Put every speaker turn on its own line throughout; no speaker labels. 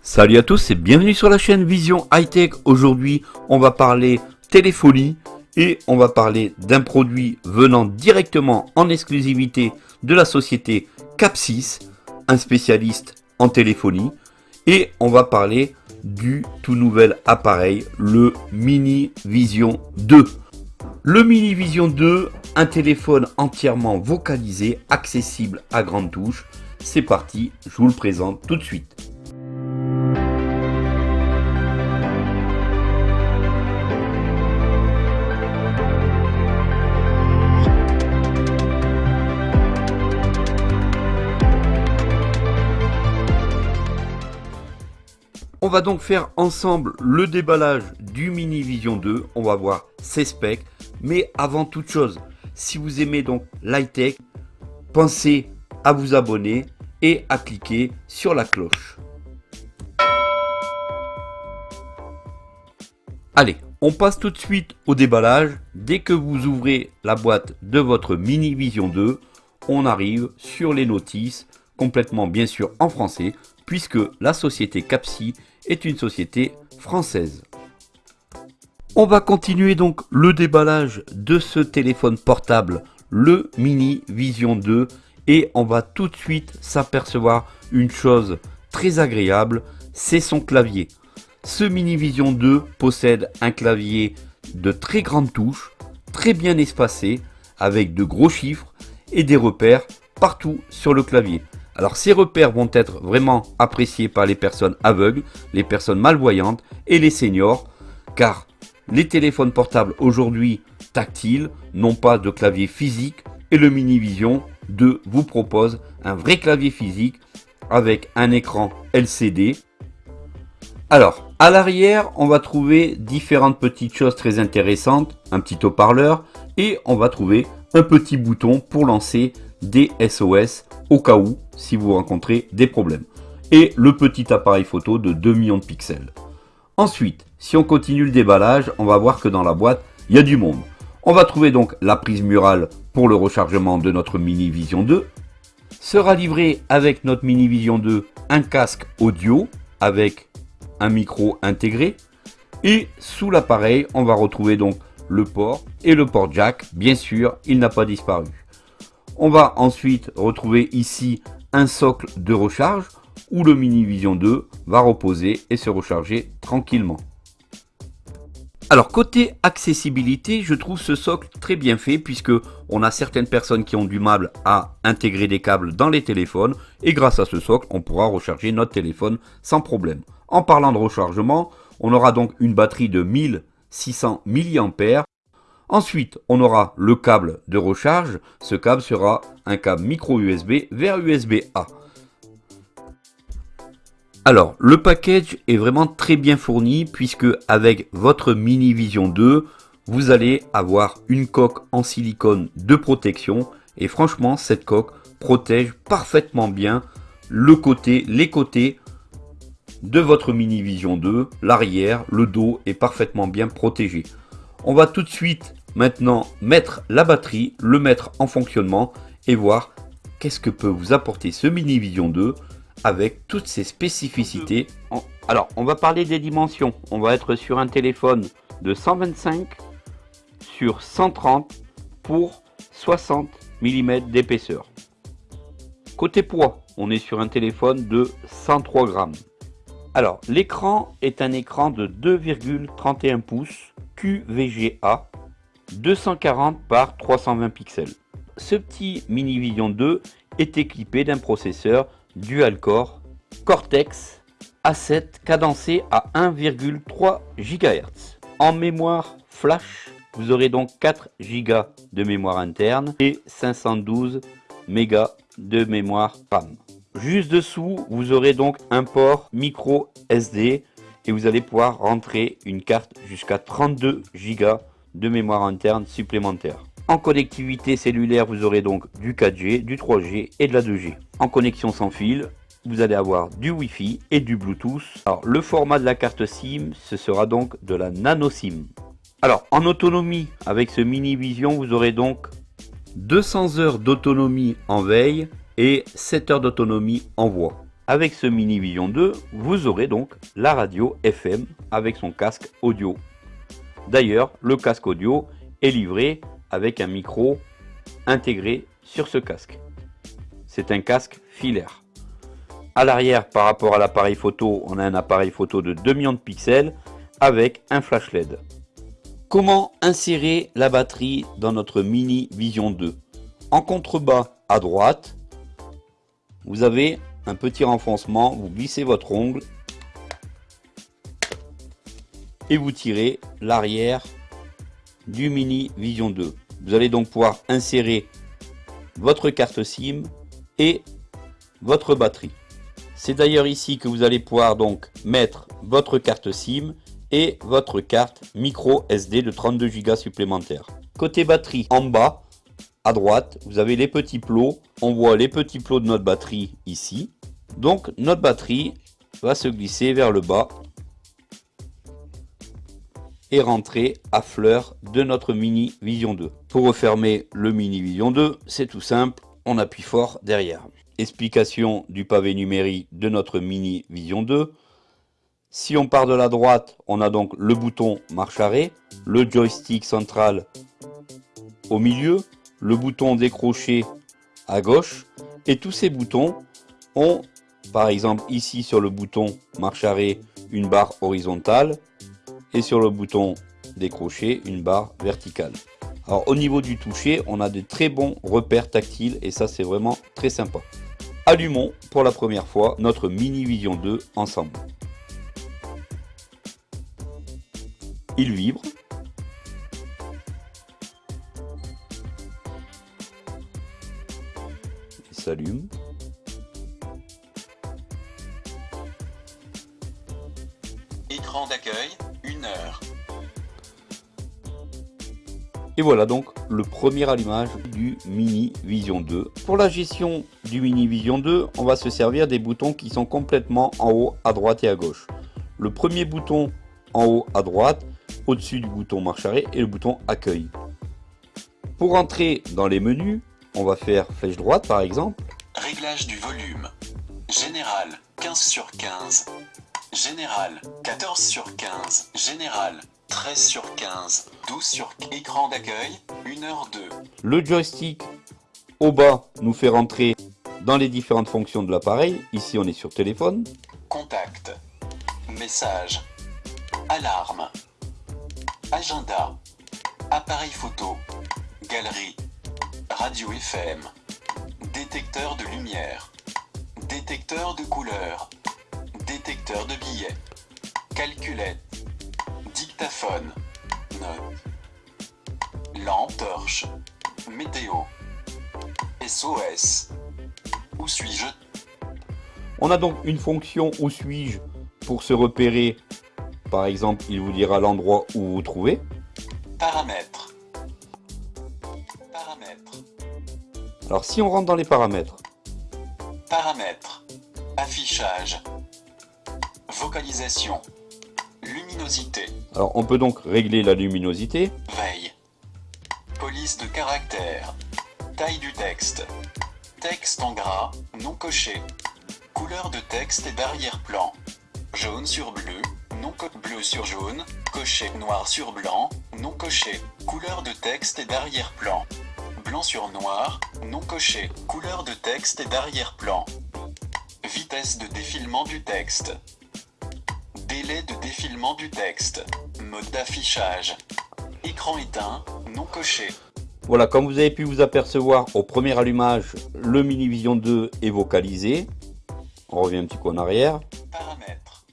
Salut à tous et bienvenue sur la chaîne Vision High Tech. Aujourd'hui, on va parler téléphonie et on va parler d'un produit venant directement en exclusivité de la société Capsys, un spécialiste en téléphonie. Et on va parler du tout nouvel appareil, le Mini Vision 2. Le Mini Vision 2, un téléphone entièrement vocalisé, accessible à grande touche. C'est parti, je vous le présente tout de suite. On va donc faire ensemble le déballage du Mini Vision 2. On va voir ses specs. Mais avant toute chose, si vous aimez donc l'high-tech, pensez à vous abonner et à cliquer sur la cloche. Allez, on passe tout de suite au déballage. Dès que vous ouvrez la boîte de votre Mini Vision 2, on arrive sur les notices, complètement bien sûr en français, puisque la société Capsi est une société française. On va continuer donc le déballage de ce téléphone portable, le Mini Vision 2, et on va tout de suite s'apercevoir une chose très agréable, c'est son clavier. Ce Mini Vision 2 possède un clavier de très grande touche, très bien espacé, avec de gros chiffres et des repères partout sur le clavier. Alors ces repères vont être vraiment appréciés par les personnes aveugles, les personnes malvoyantes et les seniors, car les téléphones portables aujourd'hui tactiles n'ont pas de clavier physique et le Mini Vision 2 vous propose un vrai clavier physique avec un écran LCD. Alors, à l'arrière, on va trouver différentes petites choses très intéressantes, un petit haut-parleur et on va trouver un petit bouton pour lancer des SOS au cas où si vous rencontrez des problèmes. Et le petit appareil photo de 2 millions de pixels. Ensuite, si on continue le déballage, on va voir que dans la boîte, il y a du monde. On va trouver donc la prise murale pour le rechargement de notre Mini Vision 2. Sera livré avec notre Mini Vision 2 un casque audio avec un micro intégré. Et sous l'appareil, on va retrouver donc le port et le port jack. Bien sûr, il n'a pas disparu. On va ensuite retrouver ici un socle de recharge où le Mini Vision 2 va reposer et se recharger tranquillement. Alors côté accessibilité, je trouve ce socle très bien fait puisque on a certaines personnes qui ont du mal à intégrer des câbles dans les téléphones et grâce à ce socle, on pourra recharger notre téléphone sans problème. En parlant de rechargement, on aura donc une batterie de 1600 mAh Ensuite, on aura le câble de recharge. Ce câble sera un câble micro USB vers USB-A. Alors, le package est vraiment très bien fourni puisque avec votre Mini Vision 2, vous allez avoir une coque en silicone de protection. Et franchement, cette coque protège parfaitement bien le côté, les côtés de votre Mini Vision 2, l'arrière, le dos est parfaitement bien protégé. On va tout de suite maintenant mettre la batterie, le mettre en fonctionnement et voir qu'est-ce que peut vous apporter ce Mini Vision 2 avec toutes ses spécificités. Alors, on va parler des dimensions. On va être sur un téléphone de 125 sur 130 pour 60 mm d'épaisseur. Côté poids, on est sur un téléphone de 103 grammes. Alors, l'écran est un écran de 2,31 pouces QVGA 240 par 320 pixels. Ce petit Mini Vision 2 est équipé d'un processeur dual-core Cortex A7 cadencé à 1,3 GHz. En mémoire flash, vous aurez donc 4 Go de mémoire interne et 512 MB de mémoire RAM. Juste dessous, vous aurez donc un port micro SD et vous allez pouvoir rentrer une carte jusqu'à 32 Go de mémoire interne supplémentaire. En connectivité cellulaire, vous aurez donc du 4G, du 3G et de la 2G. En connexion sans fil, vous allez avoir du Wi-Fi et du Bluetooth. Alors, le format de la carte SIM, ce sera donc de la nano SIM. Alors, en autonomie, avec ce Mini Vision, vous aurez donc 200 heures d'autonomie en veille et 7 heures d'autonomie en voix. Avec ce Mini Vision 2, vous aurez donc la radio FM avec son casque audio. D'ailleurs, le casque audio est livré avec un micro intégré sur ce casque. C'est un casque filaire. À l'arrière, par rapport à l'appareil photo, on a un appareil photo de 2 millions de pixels avec un flash LED. Comment insérer la batterie dans notre Mini Vision 2 En contrebas à droite, vous avez un petit renfoncement, vous glissez votre ongle et vous tirez l'arrière du Mini Vision 2. Vous allez donc pouvoir insérer votre carte SIM et votre batterie. C'est d'ailleurs ici que vous allez pouvoir donc mettre votre carte SIM et votre carte micro SD de 32 Go supplémentaires. Côté batterie, en bas, à droite, vous avez les petits plots. On voit les petits plots de notre batterie ici. Donc notre batterie va se glisser vers le bas et rentrer à fleur de notre Mini Vision 2. Pour refermer le Mini Vision 2, c'est tout simple, on appuie fort derrière. Explication du pavé numérique de notre Mini Vision 2. Si on part de la droite, on a donc le bouton marche arrêt, le joystick central au milieu, le bouton décroché à gauche, et tous ces boutons ont, par exemple ici sur le bouton marche arrêt, une barre horizontale, et sur le bouton décrocher une barre verticale. Alors au niveau du toucher, on a de très bons repères tactiles et ça c'est vraiment très sympa. Allumons pour la première fois notre Mini Vision 2 ensemble. Il vibre. Il s'allume. Et voilà donc le premier allumage du Mini Vision 2. Pour la gestion du Mini Vision 2, on va se servir des boutons qui sont complètement en haut à droite et à gauche. Le premier bouton en haut à droite, au-dessus du bouton marche arrêt et le bouton accueil. Pour entrer dans les menus, on va faire flèche droite par exemple.
Réglage du volume. Général, 15 sur 15. Général, 14 sur 15. Général, 13 sur 15. 12 sur écran d'accueil, 1h2.
Le joystick au bas nous fait rentrer dans les différentes fonctions de l'appareil. Ici on est sur téléphone.
Contact. Message. Alarme. Agenda. Appareil photo. Galerie. Radio FM. Détecteur de lumière. Détecteur de couleur. Détecteur de billets. Calculette. Dictaphone. Note. Lampe torche. Météo. SOS. Où suis-je?
On a donc une fonction où suis-je pour se repérer. Par exemple, il vous dira l'endroit où vous vous trouvez.
Paramètres. Paramètres.
Alors si on rentre dans les paramètres,
Paramètres. Affichage. Vocalisation. Luminosité.
alors on peut donc régler la luminosité.
Veille. Police de caractère. Taille du texte. Texte en gras, non coché. Couleur de texte et d'arrière-plan. Jaune sur bleu, non co bleu sur jaune, coché noir sur blanc, non coché. Couleur de texte et d'arrière-plan. Blanc sur noir, non coché. Couleur de texte et d'arrière-plan. Vitesse de défilement du texte. Délai de défilement du texte. Mode d'affichage. Écran éteint, non coché.
Voilà, comme vous avez pu vous apercevoir au premier allumage, le Mini Vision 2 est vocalisé. On revient un petit coup en arrière.
Paramètres.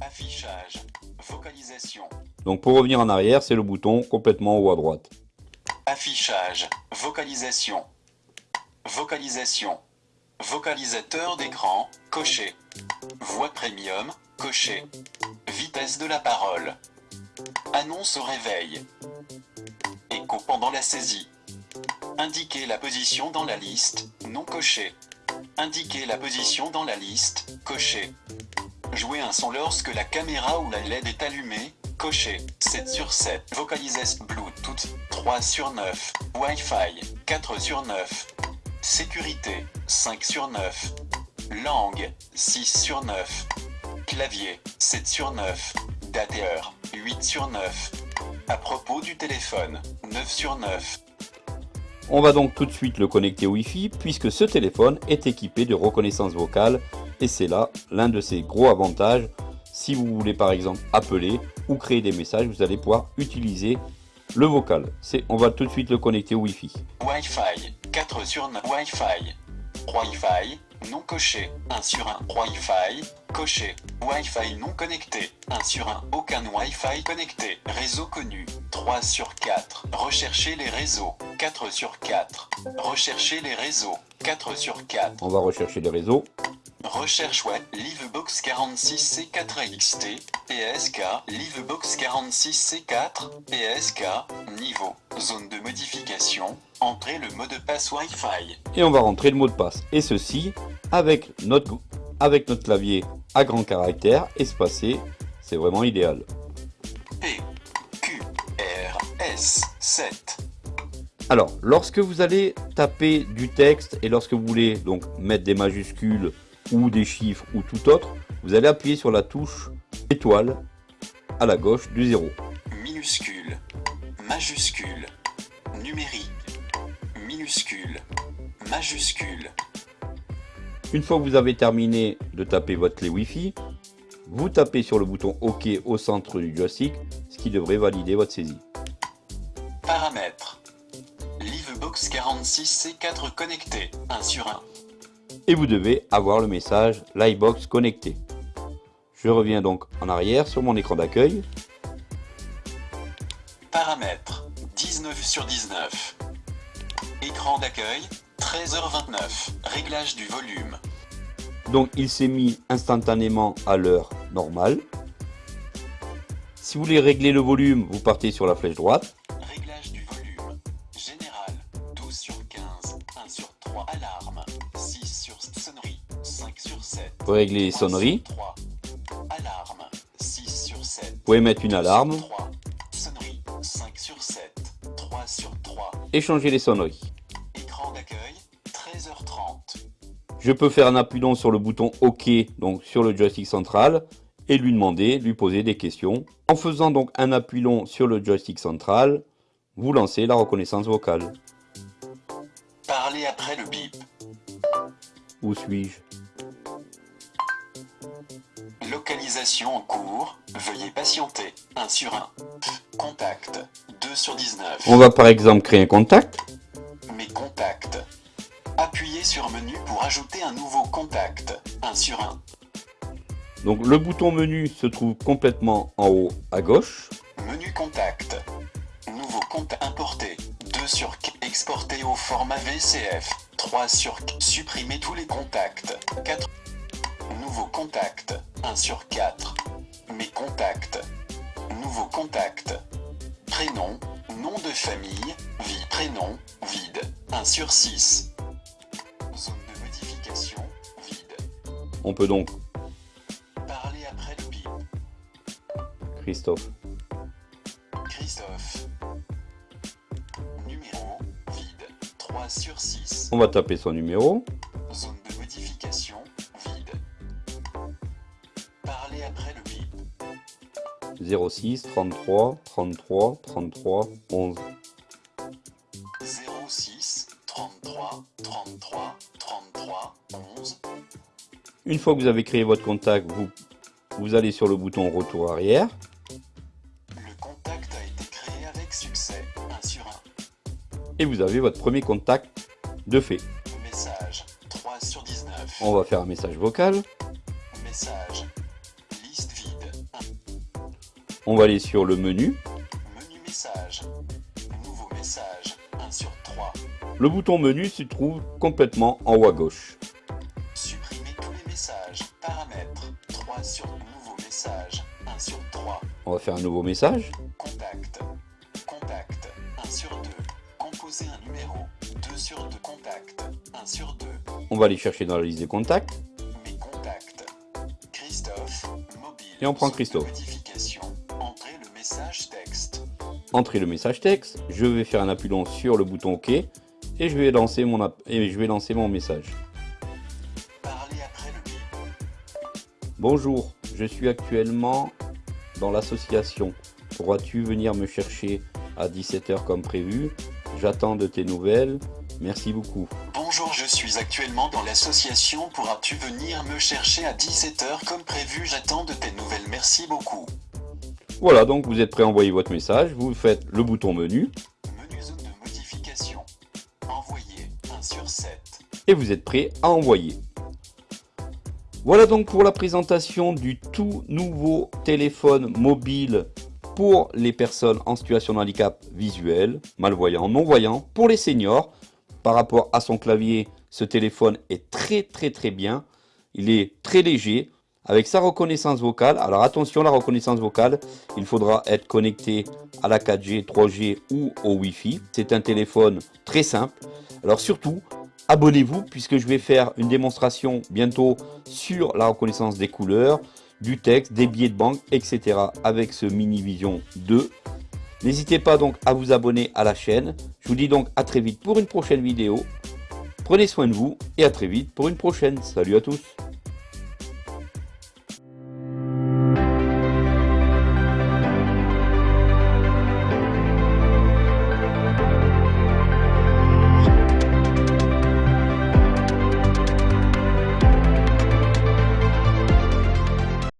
Affichage. Vocalisation.
Donc pour revenir en arrière, c'est le bouton complètement haut à droite.
Affichage. Vocalisation. Vocalisation. Vocalisateur d'écran. Coché. Voix premium. Coché. Vitesse de la parole. Annonce au réveil. Écho pendant la saisie. Indiquer la position dans la liste. Non coché. Indiquer la position dans la liste. Coché. Jouer un son lorsque la caméra ou la LED est allumée. Coché. 7 sur 7. Vocalisation Bluetooth. 3 sur 9. Wi-Fi. 4 sur 9. Sécurité. 5 sur 9. Langue, 6 sur 9. Clavier, 7 sur 9. Date et heure, 8 sur 9. À propos du téléphone, 9 sur 9.
On va donc tout de suite le connecter au Wi-Fi puisque ce téléphone est équipé de reconnaissance vocale et c'est là l'un de ses gros avantages. Si vous voulez par exemple appeler ou créer des messages, vous allez pouvoir utiliser le vocal. C'est, on va tout de suite le connecter au Wi-Fi.
Wi-Fi, 4 sur 9. Wi-Fi. Wi-Fi, non coché, 1 sur 1. Wi-Fi, coché. Wi-Fi non connecté, 1 sur 1. Aucun Wi-Fi connecté. Réseau connu, 3 sur 4. Recherchez les réseaux, 4 sur 4. Recherchez les réseaux, 4 sur 4.
On va rechercher les réseaux.
Recherche web, Livebox 46C4XT, PSK, Livebox 46C4, PSK, niveau, zone de modification, entrez le mot de passe Wi-Fi.
Et on va rentrer le mot de passe. Et ceci avec notre, avec notre clavier à grand caractère espacé. C'est vraiment idéal.
P, Q, R, S, 7.
Alors, lorsque vous allez taper du texte et lorsque vous voulez donc mettre des majuscules ou des chiffres ou tout autre, vous allez appuyer sur la touche étoile à la gauche du 0.
Minuscule, majuscule, numérique, minuscule, majuscule.
Une fois que vous avez terminé de taper votre clé Wi-Fi, vous tapez sur le bouton OK au centre du joystick, ce qui devrait valider votre saisie.
Paramètres. Livebox 46C4 connecté, 1 sur 1.
Et vous devez avoir le message Livebox connecté. Je reviens donc en arrière sur mon écran d'accueil.
Paramètres 19 sur 19. Écran d'accueil 13h29. Réglage du volume.
Donc il s'est mis instantanément à l'heure normale. Si vous voulez régler le volume, vous partez sur la flèche droite. Régler les
3 sur
sonneries,
3. Alarme 6 sur 7.
vous pouvez mettre une alarme
3. Sonnerie 5 sur 7. 3 sur 3.
et changer les sonneries.
Écran d'accueil 13h30.
Je peux faire un appuyant sur le bouton OK, donc sur le joystick central, et lui demander, lui poser des questions. En faisant donc un appui long sur le joystick central, vous lancez la reconnaissance vocale.
Parlez après le bip.
Où suis-je?
Localisation en cours. Veuillez patienter. 1 sur 1. Contact 2 sur 19.
On va par exemple créer un contact.
Mes contacts. Appuyez sur menu pour ajouter un nouveau contact. 1 sur 1.
Donc le bouton menu se trouve complètement en haut à gauche.
Menu contact. Nouveau compte importé. 2 sur 4. Exporté au format VCF. 3 sur 4. Supprimer tous les contacts. 4. Nouveau contact. 1 sur 4. Mes contacts. Nouveau contact. Prénom. Nom de famille. Vie. Prénom. Vide. 1 sur 6. Zone de modification. Vide.
On peut donc,
Parler après le bip.
Christophe,
Christophe. Numéro. Vide. 3 sur 6.
on va taper son numéro. 06 33 33 33 11.
06 33 33 33 11.
Une fois que vous avez créé votre contact, vous, vous allez sur le bouton retour arrière.
Le contact a été créé avec succès. 1 sur 1.
Et vous avez votre premier contact de fait.
Message. 3 sur 19.
On va faire un message vocal. On va aller sur le menu.
Menu message. Nouveau message. 1 sur 3.
Le bouton menu se trouve complètement en haut à gauche.
Supprimer tous les messages. Paramètres. 3 sur nouveau message. 1 sur 3.
On va faire un nouveau message.
Contact. Contact. 1 sur 2. Composer un numéro. 2 sur 2. Contact. 1 sur 2.
On va aller chercher dans la liste des contacts.
Mes contacts. Christophe. Mobile.
Et on prend Christophe.
Modification. Entrez le message texte.
Entrer le message texte. Je vais faire un appui long sur le bouton OK. Et je vais lancer mon, app- et je vais lancer mon message.
Après
Bonjour, je suis actuellement dans l'association. Pourras-tu venir me chercher à 17h comme prévu? J'attends de tes nouvelles. Merci beaucoup.
Bonjour, je suis actuellement dans l'association. Pourras-tu venir me chercher à 17h comme prévu? J'attends de tes nouvelles. Merci beaucoup.
Voilà, donc vous êtes prêt à envoyer votre message. Vous faites le bouton menu.
Menu zone de modification. Envoyer 1 sur 7.
Et vous êtes prêt à envoyer. Voilà donc pour la présentation du tout nouveau téléphone mobile pour les personnes en situation de handicap visuel, malvoyants, non-voyants, pour les seniors. Par rapport à son clavier, ce téléphone est très très très bien. Il est très léger, avec sa reconnaissance vocale. Alors attention, la reconnaissance vocale, il faudra être connecté à la 4G, 3G ou au Wi-Fi. C'est un téléphone très simple. Alors surtout, abonnez-vous puisque je vais faire une démonstration bientôt sur la reconnaissance des couleurs, du texte, des billets de banque, etc. avec ce Mini Vision 2. N'hésitez pas donc à vous abonner à la chaîne. Je vous dis donc à très vite pour une prochaine vidéo. Prenez soin de vous et à très vite pour une prochaine. Salut à tous